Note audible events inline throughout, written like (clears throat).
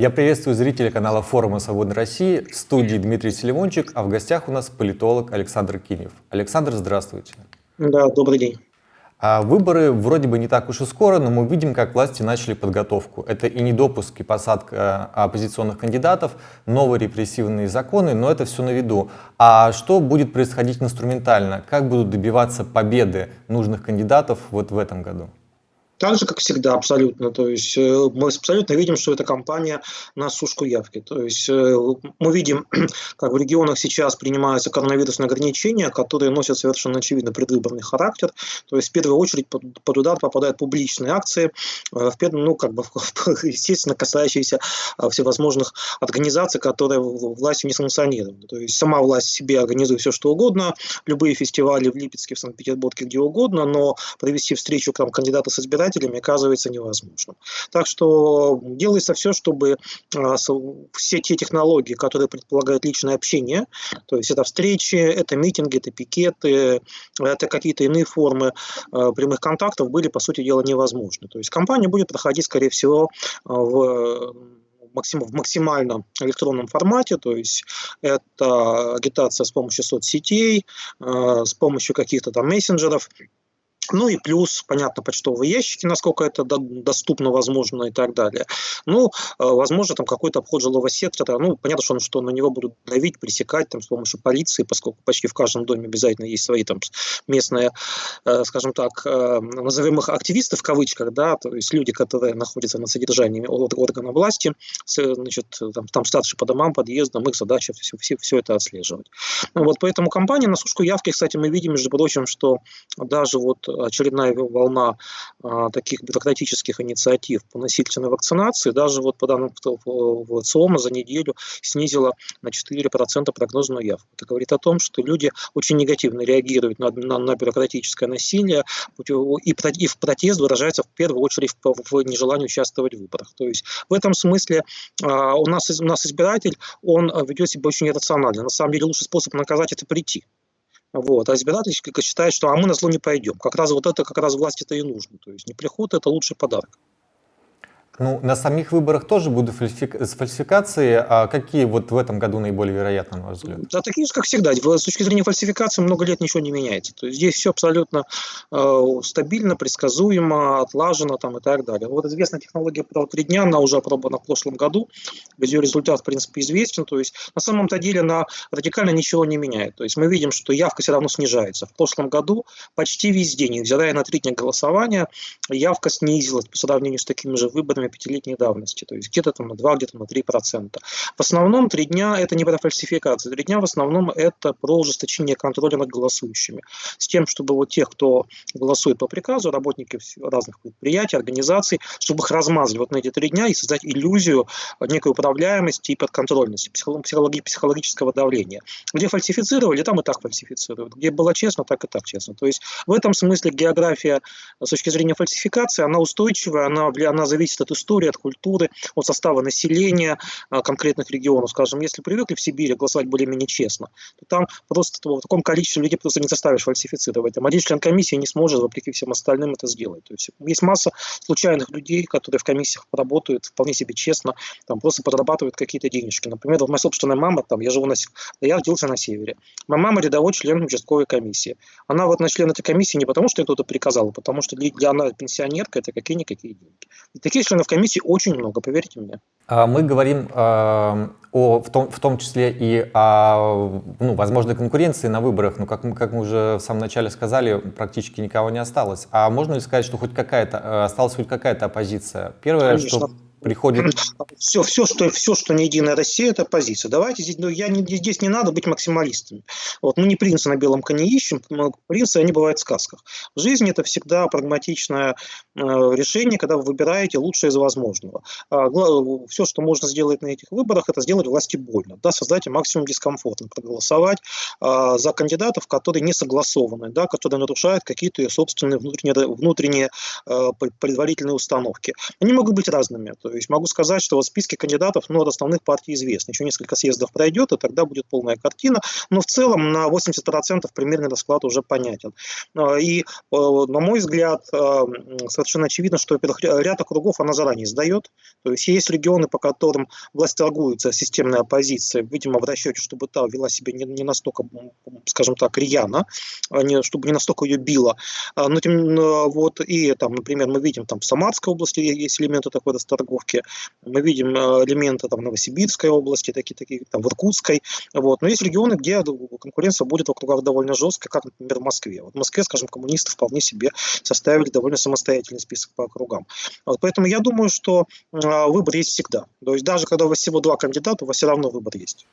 Я приветствую зрителей канала форума «Свободной России». В студии Дмитрий Селимончик, а в гостях у нас политолог Александр Кинев. Александр, здравствуйте. Да, добрый день. А выборы вроде бы не так уж и скоро, но мы видим, как власти начали подготовку. Это и недопуск, и посадка оппозиционных кандидатов, новые репрессивные законы, но это все на виду. А что будет происходить инструментально? Как будут добиваться победы нужных кандидатов вот в этом году? Так же, как всегда, абсолютно. То есть э, мы абсолютно видим, что это кампания на сушку явки. То есть э, мы видим, (clears throat) как в регионах сейчас принимаются коронавирусные ограничения, которые носят совершенно очевидно предвыборный характер. То есть в первую очередь под, под удар попадают публичные акции, э, в первую, ну, как бы, (laughs) естественно, касающиеся всевозможных организаций, которые властью не санкционированы. То есть сама власть себе организует все, что угодно, любые фестивали в Липецке, в Санкт-Петербурге, где угодно, но провести встречу там, кандидата с избирателями избирателями оказывается невозможным. Так что делается все, чтобы а, все те технологии, которые предполагают личное общение, то есть это встречи, это митинги, это пикеты, это какие-то иные формы а, прямых контактов, были, по сути дела, невозможны. То есть кампания будет проходить, скорее всего, в в максимально электронном формате, то есть это агитация с помощью соцсетей, а, с помощью каких-то там мессенджеров, ну и плюс, понятно, почтовые ящики, насколько это доступно, возможно и так далее. Ну, э, возможно, там какой-то обход жилого сектора. Ну, понятно, что, что на него будут давить, пресекать там, с помощью полиции, поскольку почти в каждом доме обязательно есть свои там местные, э, скажем так, э, назовем их активисты в кавычках, да, то есть люди, которые находятся на содержании органа власти, значит, там, там старшие по домам, подъездам, их задача все, все, все это отслеживать. Ну, вот поэтому компания на сушку явки, кстати, мы видим, между прочим, что даже вот очередная волна а, таких бюрократических инициатив по насильственной вакцинации, даже вот по данным ВЦИОМа за неделю снизила на 4% прогнозную явку. Это говорит о том, что люди очень негативно реагируют на, на, на бюрократическое насилие, и, и в протест выражается в первую очередь в, в нежелании участвовать в выборах. То есть в этом смысле а, у, нас, у нас избиратель, он ведет себя очень иррационально. На самом деле лучший способ наказать – это прийти. Вот. А избиратель считает, что а мы на зло не пойдем. Как раз вот это как раз власти это и нужно. То есть не приход – это лучший подарок. Ну, на самих выборах тоже будут фальсификации. А какие вот в этом году наиболее вероятны, на ваш взгляд? Да, такие же, как всегда. С точки зрения фальсификации много лет ничего не меняется. То есть здесь все абсолютно э, стабильно, предсказуемо, отлажено там, и так далее. Вот известная технология про три дня, она уже опробована в прошлом году. Ее результат, в принципе, известен. То есть на самом-то деле она радикально ничего не меняет. То есть мы видим, что явка все равно снижается. В прошлом году почти везде, невзирая на три дня голосования, явка снизилась по сравнению с такими же выборами пятилетней давности, то есть где-то там на 2, где-то на 3 процента. В основном три дня это не про фальсификацию, три дня в основном это про ужесточение контроля над голосующими, с тем, чтобы вот тех, кто голосует по приказу, работники разных предприятий, организаций, чтобы их размазали вот на эти три дня и создать иллюзию некой управляемости и подконтрольности, психологи психологического давления. Где фальсифицировали, там и так фальсифицируют. Где было честно, так и так честно. То есть в этом смысле география с точки зрения фальсификации, она устойчивая, она, она зависит от истории, от культуры, от состава населения а, конкретных регионов. Скажем, если привыкли в Сибири голосовать более-менее честно, то там просто в таком количестве людей просто не заставишь фальсифицировать. Там один член комиссии не сможет, вопреки всем остальным, это сделать. То есть есть масса случайных людей, которые в комиссиях работают вполне себе честно, там просто подрабатывают какие-то денежки. Например, вот моя собственная мама, там, я живу на я родился на севере. Моя мама рядовой член участковой комиссии. Она вот на член этой комиссии не потому, что кто-то приказал, а потому что для она пенсионерка, это какие-никакие деньги. И таких членов комиссии очень много, поверьте мне. А мы говорим э, о, в, том, в том числе и о ну, возможной конкуренции на выборах, но как, как мы уже в самом начале сказали, практически никого не осталось. А можно ли сказать, что хоть какая-то, э, осталась хоть какая-то оппозиция? Первое, Конечно. что приходит... Все, все, что, все, что не Единая Россия, это позиция. Давайте здесь, ну, я не, здесь не надо быть максималистами. Вот, мы не принца на белом коне ищем, принцы, они бывают в сказках. В жизни это всегда прагматичное э, решение, когда вы выбираете лучшее из возможного. А, все, что можно сделать на этих выборах, это сделать власти больно, да, создать максимум дискомфорта, проголосовать э, за кандидатов, которые не согласованы, да, которые нарушают какие-то собственные внутренние, внутренние э, предварительные установки. Они могут быть разными. То То есть могу сказать, что вот списки кандидатов ну, от основных партий известны. Еще несколько съездов пройдет, и тогда будет полная картина. Но в целом на 80% примерный расклад уже понятен. А, и, на мой взгляд, совершенно очевидно, что ряд округов она заранее сдает. То есть есть регионы, по которым власть торгуется системная оппозиция, видимо, в расчете, чтобы та вела себя не, не настолько, скажем так, рьяно, а не, чтобы не настолько ее било. А, но тем, вот, и там, например, мы видим там в Самарской области есть элементы такой расторговки, мы видим а, элементы там Новосибирской области, такие, такие там в Иркутской, вот. Но есть регионы, где конкуренция будет в округах довольно жесткая, как, например, в Москве. Вот в Москве, скажем, коммунисты вполне себе составили довольно самостоятельный список по округам. Вот, поэтому я думаю, что выбор есть всегда. То есть даже когда у вас всего два кандидата, у вас все равно выбор есть.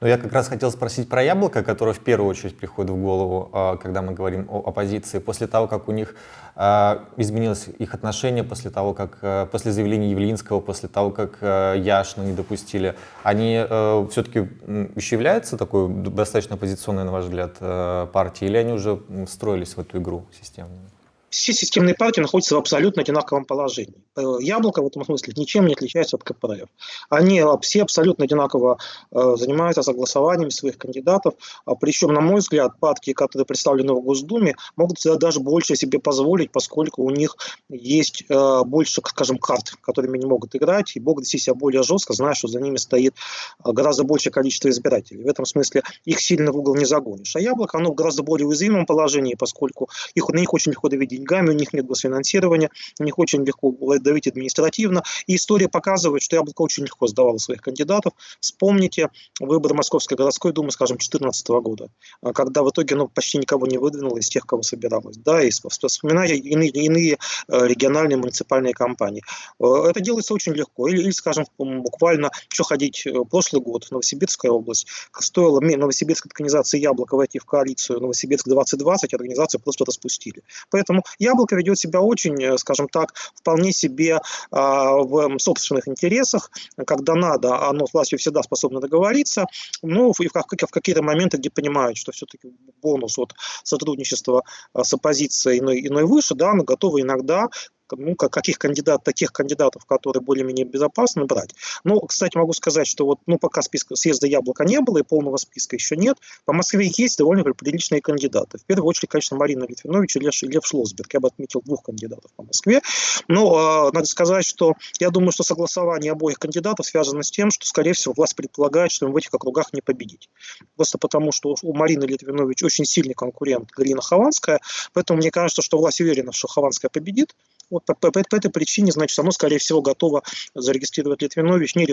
Но я как раз хотел спросить про яблоко, которое в первую очередь приходит в голову, а, когда мы говорим о оппозиции. После того, как у них а, изменилось их отношение, после того, как а, после заявления Явлинского, после того, как Яшину не допустили, они все-таки еще являются такой достаточно оппозиционной, на ваш взгляд, партией, или они уже встроились в эту игру системную? Все системные партии находятся в абсолютно одинаковом положении. Э, яблоко в этом смысле ничем не отличается от КПРФ. Они все абсолютно одинаково э, занимаются согласованием своих кандидатов. А Причем, на мой взгляд, партии, которые представлены в Госдуме, могут даже больше себе позволить, поскольку у них есть э, больше, скажем, карт, которыми они могут играть, и могут вести себя более жестко, зная, что за ними стоит гораздо большее количество избирателей. В этом смысле их сильно в угол не загонишь. А яблоко, оно в гораздо более уязвимом положении, поскольку их, на них очень легко давить деньгами, у них нет госфинансирования, у них очень легко давить административно. И история показывает, что Яблоко очень легко сдавало своих кандидатов. Вспомните выборы Московской городской думы, скажем, 2014 года, а, когда в итоге ну, почти никого не выдвинуло из тех, кого собиралось. Да, и вспоминая иные, иные э, региональные муниципальные кампании. Э, это делается очень легко. Или, или скажем, буквально, что ходить, э, прошлый год, Новосибирская область, стоило новосибирской организации «Яблоко» войти в коалицию Новосибирск-2020, организацию просто распустили. Поэтому Яблоко ведет себя очень, э, скажем так, вполне себе а, в собственных интересах, когда надо, оно с властью всегда способно договориться, ну и в, в какие-то моменты, где понимают, что все-таки бонус от сотрудничества а, с оппозицией иной, иной выше, да, но готовы иногда ну, каких кандидат, таких кандидатов, которые более-менее безопасны, брать. Но, кстати, могу сказать, что вот, ну, пока списка съезда яблока не было и полного списка еще нет, по Москве есть довольно приличные кандидаты. В первую очередь, конечно, Марина Литвинович и Лев, Лев Шлосберг. Я бы отметил двух кандидатов по Москве. Но э, надо сказать, что я думаю, что согласование обоих кандидатов связано с тем, что, скорее всего, власть предполагает, что им в этих округах не победить. Просто потому, что у Марины Литвинович очень сильный конкурент Галина Хованская, поэтому мне кажется, что власть уверена, что Хованская победит, вот по, по, по этой причине, значит, оно, скорее всего, готово зарегистрировать Литвинович, не,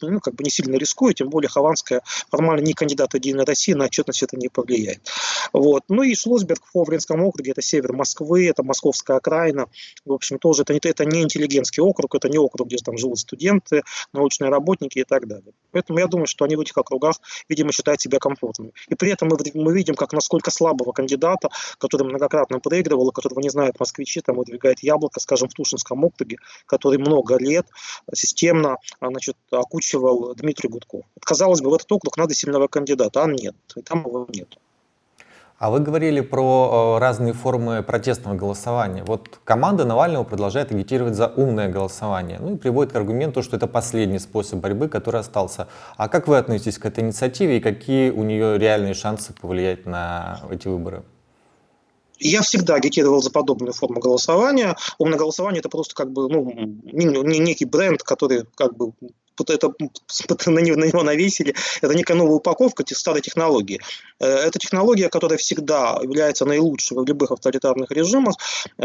ну, как бы не сильно рискуя, тем более Хованская формально не кандидат Единой России, на отчетность это не повлияет. Вот. Ну и Шлосберг в Овринском округе, это север Москвы, это московская окраина, в общем, тоже это, это не интеллигентский округ, это не округ, где там живут студенты, научные работники и так далее. Поэтому я думаю, что они в этих округах, видимо, считают себя комфортными. И при этом мы, мы видим, как насколько слабого кандидата, который многократно проигрывал, которого не знают москвичи, там выдвигает яблоко, скажем, в Тушинском округе, который много лет системно значит, окучивал Дмитрий Гудков. Казалось бы, в этот округ надо сильного кандидата, а нет, и там его нет. А вы говорили про э, разные формы протестного голосования. Вот команда Навального продолжает агитировать за умное голосование. Ну и приводит к аргументу, что это последний способ борьбы, который остался. А как вы относитесь к этой инициативе и какие у нее реальные шансы повлиять на эти выборы? Я всегда агитировал за подобную форму голосования. Умное голосование это просто как бы ну, некий бренд, который как бы это, на него навесили, это некая новая упаковка старой технологии. Э, это технология, которая всегда является наилучшей в любых авторитарных режимах,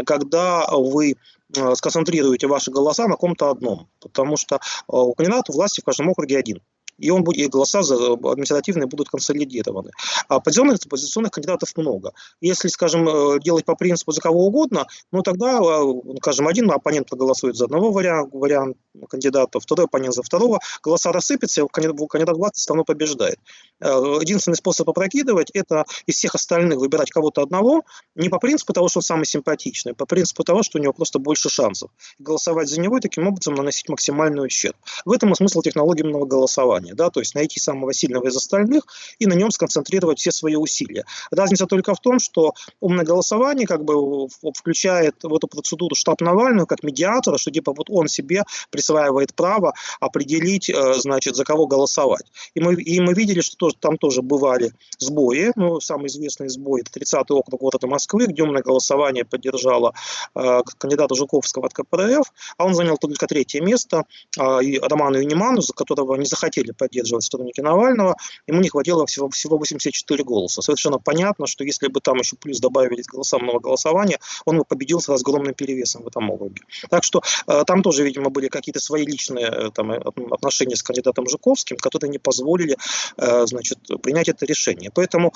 когда вы э, сконцентрируете ваши голоса на ком-то одном. Потому что э, у кандидата власти в каждом округе один и, он будет, и голоса административные будут консолидированы. А оппозиционных, оппозиционных кандидатов много. Если, скажем, э, делать по принципу за кого угодно, ну тогда, э, скажем, один оппонент проголосует за одного варианта, вариант кандидата, второй оппонент за второго, голоса рассыпятся, и кандидат, власти все равно побеждает. Э, единственный способ опрокидывать – это из всех остальных выбирать кого-то одного, не по принципу того, что он самый симпатичный, а по принципу того, что у него просто больше шансов. Голосовать за него и таким образом наносить максимальный ущерб. В этом и смысл технологии голосования. Голосования, да, то есть найти самого сильного из остальных и на нем сконцентрировать все свои усилия. Разница только в том, что умное голосование как бы включает в эту процедуру штаб Навального как медиатора, что типа вот он себе присваивает право определить, э, значит, за кого голосовать. И мы, и мы видели, что тоже, там тоже бывали сбои, ну, самый известный сбой, это 30-й округ города Москвы, где умное голосование поддержало э, кандидата Жуковского от КПРФ, а он занял только третье место, э, Роману Юниману, за которого не захотели поддерживать сторонники Навального, ему не хватило всего, всего 84 голоса. Совершенно понятно, что если бы там еще плюс добавили голосовного голосования, он бы победил с разгромным перевесом в этом округе. Так что э, там тоже, видимо, были какие-то свои личные э, там, э, отношения с кандидатом Жуковским, которые не позволили значит, принять это решение. Поэтому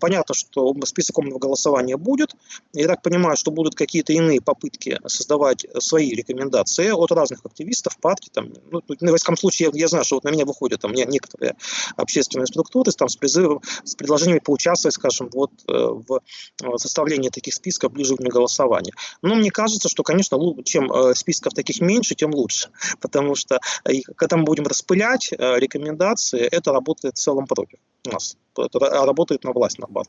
понятно, что список умного голосования будет. Я так понимаю, что будут какие-то иные попытки создавать свои рекомендации от разных активистов, партий. Там, ну, ну, во всяком случае, я, я знаю, что вот на меня выходят там, некоторые общественные структуры там, с призывом, с предложениями поучаствовать, скажем, вот, э, в составлении таких списков ближе к голосованию. Но мне кажется, что, конечно, чем списков таких меньше, тем лучше. (laughs) Потому что когда мы будем распылять рекомендации, это работает в целом против нас. Это работает на власть, наоборот.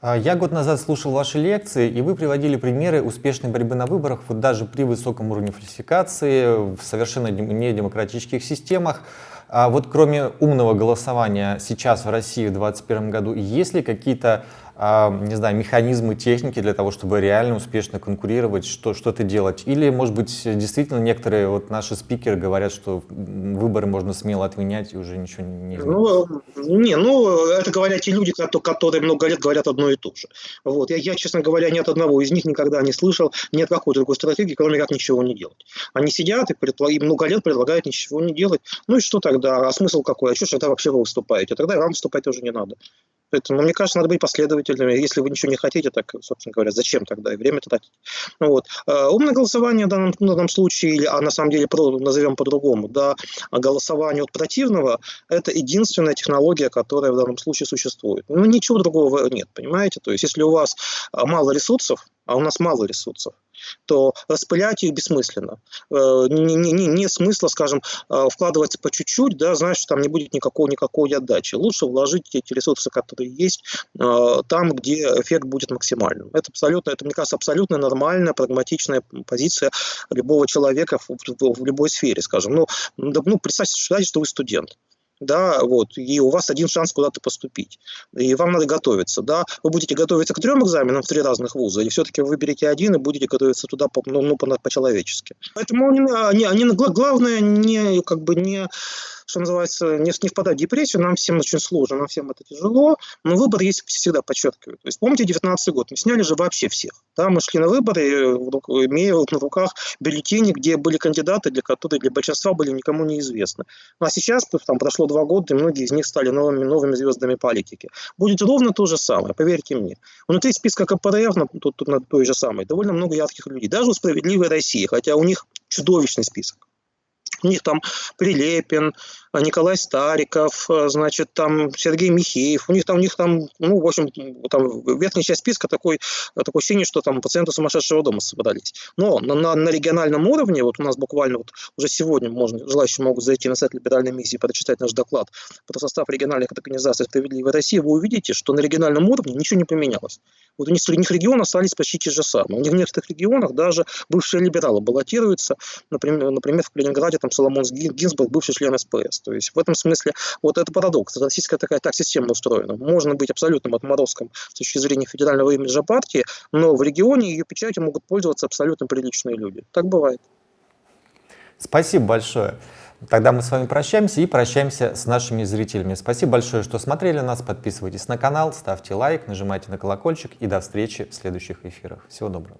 А, я год назад слушал ваши лекции, и вы приводили примеры успешной борьбы на выборах вот даже при высоком уровне фальсификации, в совершенно недемократических системах. А вот кроме умного голосования сейчас в России в 2021 году, есть ли какие-то не знаю, механизмы, техники для того, чтобы реально успешно конкурировать, что, что-то делать? Или, может быть, действительно некоторые вот наши спикеры говорят, что выборы можно смело отменять и уже ничего не? Ну, не, ну, это говорят те люди, которые много лет говорят одно и то же. Вот. Я, я, честно говоря, ни от одного из них никогда не слышал ни от какой другой стратегии, кроме как ничего не делать. Они сидят и, предлаг... и много лет предлагают ничего не делать. Ну и что тогда? А смысл какой? А что же тогда вообще вы выступаете? Тогда и вам выступать тоже не надо. Поэтому, мне кажется, надо быть последовательными. Если вы ничего не хотите, так, собственно говоря, зачем тогда и время тратить? Ну, вот. А, умное голосование в данном, в данном случае, или, а на самом деле назовем по-другому, да, голосование от противного, это единственная технология, которая в данном случае существует. Ну, ничего другого нет, понимаете? То есть, если у вас а, мало ресурсов, а у нас мало ресурсов, то распылять их бессмысленно. Э, не, не, не, не смысла, скажем, э, вкладываться по чуть-чуть, да, знаешь, что там не будет никакой, никакой отдачи. Лучше вложить эти ресурсы, которые есть, э, там, где эффект будет максимальным. Это абсолютно, это, мне кажется, абсолютно нормальная, прагматичная позиция любого человека в, в, в любой сфере, скажем. Ну, ну представьте, что вы студент да, вот, и у вас один шанс куда-то поступить, и вам надо готовиться, да, вы будете готовиться к трем экзаменам в три разных вуза, или все-таки вы выберете один и будете готовиться туда по, ну, ну, по-человечески. Поэтому они, они, главное не, как бы не что называется, не, не впадать в депрессию, нам всем очень сложно, нам всем это тяжело, но выбор есть всегда, подчеркиваю. То есть помните 19 год, мы сняли же вообще всех. Да, мы шли на выборы, имея на руках бюллетени, где были кандидаты, для которых для большинства были никому неизвестны. Ну, а сейчас там прошло два года, и многие из них стали новыми, новыми звездами политики. Будет ровно то же самое, поверьте мне. Внутри списка КПРФ, тут, тут, на той же самой, довольно много ярких людей. Даже у «Справедливой России», хотя у них чудовищный список. У них там Прилепин, Николай Стариков, значит, там Сергей Михеев. У них там, у них там, ну, в общем, там верхняя часть списка такой, такое ощущение, что там пациенты сумасшедшего дома собрались. Но на, на, на региональном уровне, вот у нас буквально вот уже сегодня можно, желающие могут зайти на сайт либеральной миссии, прочитать наш доклад про состав региональных организаций «Справедливой России», вы увидите, что на региональном уровне ничего не поменялось. Вот у них, у них регионы остались почти те же самые. У них в некоторых регионах даже бывшие либералы баллотируются. Например, например в Калининграде там Соломон Гинзбург, бывший член СПС. То есть в этом смысле вот это парадокс. Российская такая так система устроена. Можно быть абсолютным отморозком с точки зрения федерального имиджа партии, но в регионе ее печатью могут пользоваться абсолютно приличные люди. Так бывает. Спасибо большое. Тогда мы с вами прощаемся и прощаемся с нашими зрителями. Спасибо большое, что смотрели нас. Подписывайтесь на канал, ставьте лайк, нажимайте на колокольчик и до встречи в следующих эфирах. Всего доброго.